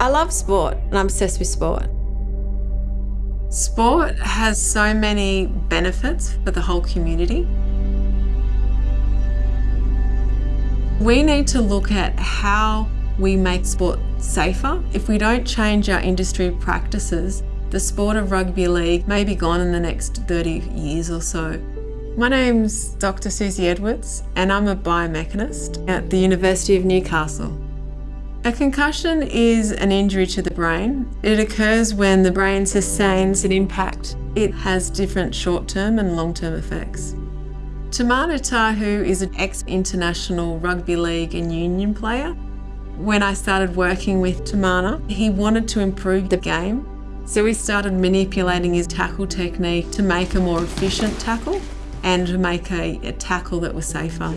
I love sport and I'm obsessed with sport. Sport has so many benefits for the whole community. We need to look at how we make sport safer. If we don't change our industry practices, the sport of rugby league may be gone in the next 30 years or so. My name's Dr Susie Edwards and I'm a biomechanist at the University of Newcastle. A concussion is an injury to the brain. It occurs when the brain sustains an impact. It has different short-term and long-term effects. Timana Tahu is an ex-international rugby league and union player. When I started working with Timana, he wanted to improve the game. So we started manipulating his tackle technique to make a more efficient tackle and make a, a tackle that was safer.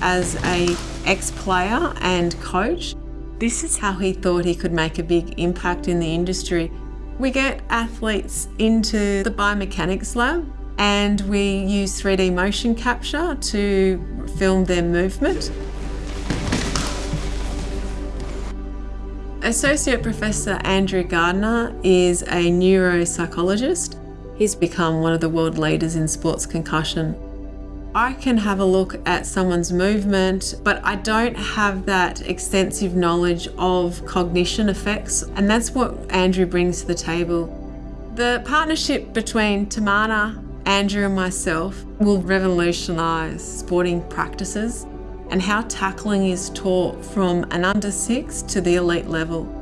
As a ex-player and coach, this is how he thought he could make a big impact in the industry. We get athletes into the biomechanics lab and we use 3D motion capture to film their movement. Associate Professor Andrew Gardner is a neuropsychologist. He's become one of the world leaders in sports concussion. I can have a look at someone's movement, but I don't have that extensive knowledge of cognition effects, and that's what Andrew brings to the table. The partnership between Timana, Andrew and myself will revolutionise sporting practices and how tackling is taught from an under six to the elite level.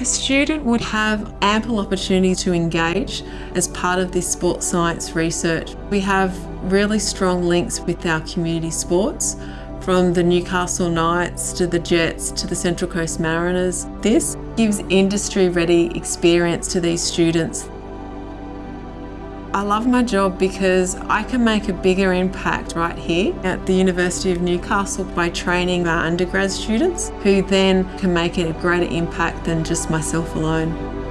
A student would have ample opportunity to engage as part of this sports science research. We have really strong links with our community sports from the Newcastle Knights to the Jets to the Central Coast Mariners. This gives industry ready experience to these students I love my job because I can make a bigger impact right here at the University of Newcastle by training our undergrad students who then can make a greater impact than just myself alone.